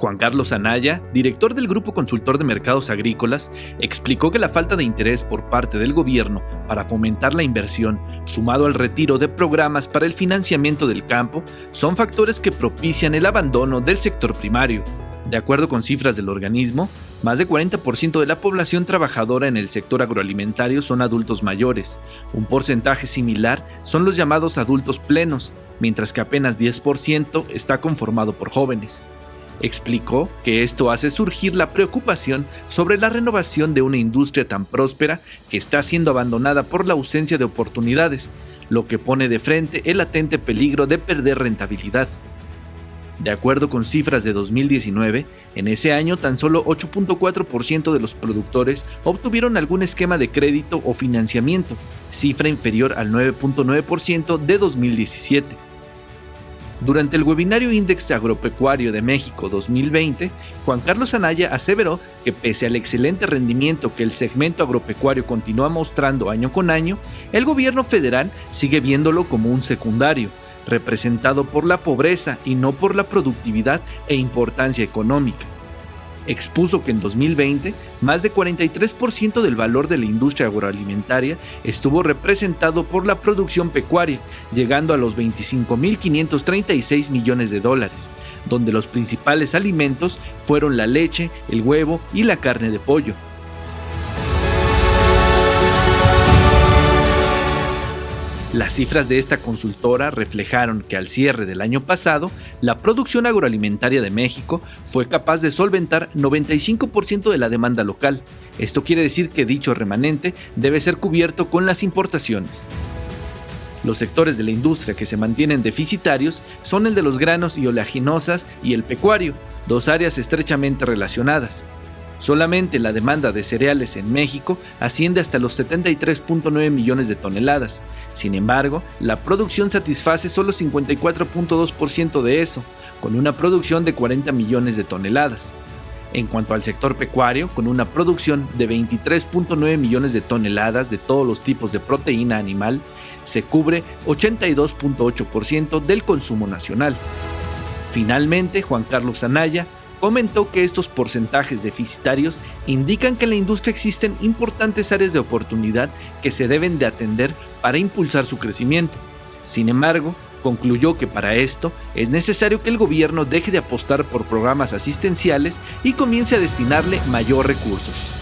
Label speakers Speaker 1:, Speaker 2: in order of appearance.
Speaker 1: Juan Carlos Anaya, director del Grupo Consultor de Mercados Agrícolas, explicó que la falta de interés por parte del gobierno para fomentar la inversión, sumado al retiro de programas para el financiamiento del campo, son factores que propician el abandono del sector primario. De acuerdo con cifras del organismo, más de 40% de la población trabajadora en el sector agroalimentario son adultos mayores. Un porcentaje similar son los llamados adultos plenos, mientras que apenas 10% está conformado por jóvenes. Explicó que esto hace surgir la preocupación sobre la renovación de una industria tan próspera que está siendo abandonada por la ausencia de oportunidades, lo que pone de frente el latente peligro de perder rentabilidad. De acuerdo con cifras de 2019, en ese año tan solo 8.4% de los productores obtuvieron algún esquema de crédito o financiamiento, cifra inferior al 9.9% de 2017. Durante el webinario Índice Agropecuario de México 2020, Juan Carlos Anaya aseveró que pese al excelente rendimiento que el segmento agropecuario continúa mostrando año con año, el gobierno federal sigue viéndolo como un secundario, representado por la pobreza y no por la productividad e importancia económica expuso que en 2020 más de 43% del valor de la industria agroalimentaria estuvo representado por la producción pecuaria, llegando a los 25.536 millones de dólares, donde los principales alimentos fueron la leche, el huevo y la carne de pollo. Las cifras de esta consultora reflejaron que al cierre del año pasado, la producción agroalimentaria de México fue capaz de solventar 95% de la demanda local. Esto quiere decir que dicho remanente debe ser cubierto con las importaciones. Los sectores de la industria que se mantienen deficitarios son el de los granos y oleaginosas y el pecuario, dos áreas estrechamente relacionadas. Solamente la demanda de cereales en México asciende hasta los 73.9 millones de toneladas. Sin embargo, la producción satisface solo 54.2% de eso, con una producción de 40 millones de toneladas. En cuanto al sector pecuario, con una producción de 23.9 millones de toneladas de todos los tipos de proteína animal, se cubre 82.8% del consumo nacional. Finalmente, Juan Carlos Anaya comentó que estos porcentajes deficitarios indican que en la industria existen importantes áreas de oportunidad que se deben de atender para impulsar su crecimiento. Sin embargo, concluyó que para esto es necesario que el gobierno deje de apostar por programas asistenciales y comience a destinarle mayor recursos.